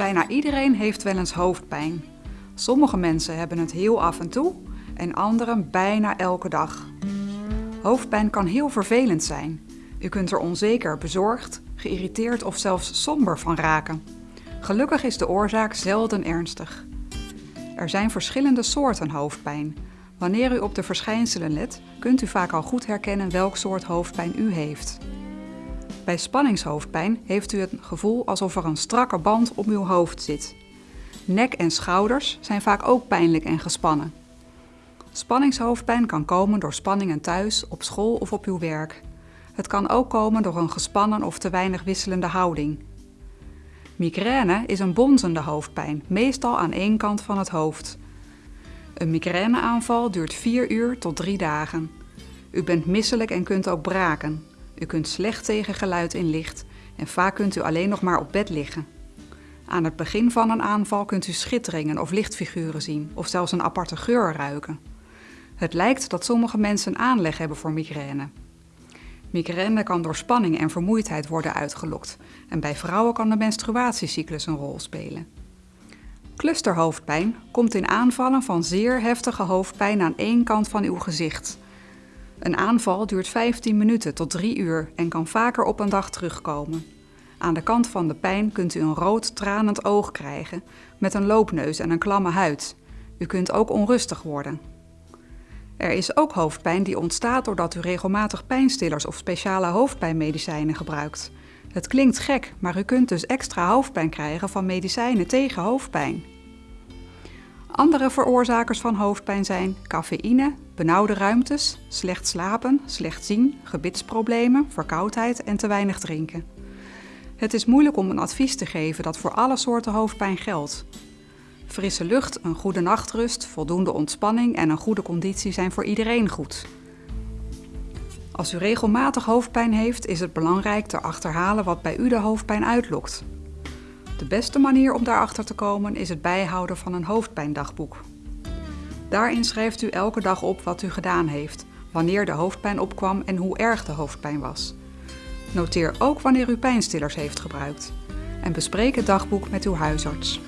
Bijna iedereen heeft wel eens hoofdpijn. Sommige mensen hebben het heel af en toe en anderen bijna elke dag. Hoofdpijn kan heel vervelend zijn. U kunt er onzeker, bezorgd, geïrriteerd of zelfs somber van raken. Gelukkig is de oorzaak zelden ernstig. Er zijn verschillende soorten hoofdpijn. Wanneer u op de verschijnselen let, kunt u vaak al goed herkennen welk soort hoofdpijn u heeft. Bij spanningshoofdpijn heeft u het gevoel alsof er een strakke band om uw hoofd zit. Nek en schouders zijn vaak ook pijnlijk en gespannen. Spanningshoofdpijn kan komen door spanningen thuis, op school of op uw werk. Het kan ook komen door een gespannen of te weinig wisselende houding. Migraine is een bonzende hoofdpijn, meestal aan één kant van het hoofd. Een migraineaanval duurt 4 uur tot 3 dagen. U bent misselijk en kunt ook braken. U kunt slecht tegen geluid in licht en vaak kunt u alleen nog maar op bed liggen. Aan het begin van een aanval kunt u schitteringen of lichtfiguren zien of zelfs een aparte geur ruiken. Het lijkt dat sommige mensen aanleg hebben voor migraine. Migraine kan door spanning en vermoeidheid worden uitgelokt en bij vrouwen kan de menstruatiecyclus een rol spelen. Clusterhoofdpijn komt in aanvallen van zeer heftige hoofdpijn aan één kant van uw gezicht. Een aanval duurt 15 minuten tot 3 uur en kan vaker op een dag terugkomen. Aan de kant van de pijn kunt u een rood tranend oog krijgen met een loopneus en een klamme huid. U kunt ook onrustig worden. Er is ook hoofdpijn die ontstaat doordat u regelmatig pijnstillers of speciale hoofdpijnmedicijnen gebruikt. Het klinkt gek, maar u kunt dus extra hoofdpijn krijgen van medicijnen tegen hoofdpijn. Andere veroorzakers van hoofdpijn zijn cafeïne, benauwde ruimtes, slecht slapen, slecht zien, gebitsproblemen, verkoudheid en te weinig drinken. Het is moeilijk om een advies te geven dat voor alle soorten hoofdpijn geldt. Frisse lucht, een goede nachtrust, voldoende ontspanning en een goede conditie zijn voor iedereen goed. Als u regelmatig hoofdpijn heeft, is het belangrijk te achterhalen wat bij u de hoofdpijn uitlokt. De beste manier om daarachter te komen is het bijhouden van een hoofdpijndagboek. Daarin schrijft u elke dag op wat u gedaan heeft, wanneer de hoofdpijn opkwam en hoe erg de hoofdpijn was. Noteer ook wanneer u pijnstillers heeft gebruikt. En bespreek het dagboek met uw huisarts.